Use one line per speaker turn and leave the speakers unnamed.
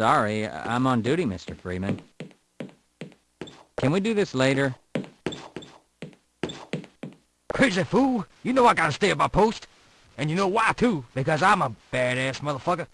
sorry. I'm on duty, Mr. Freeman. Can we do this later?
Crazy fool! You know I gotta stay at my post. And you know why, too. Because I'm a badass motherfucker.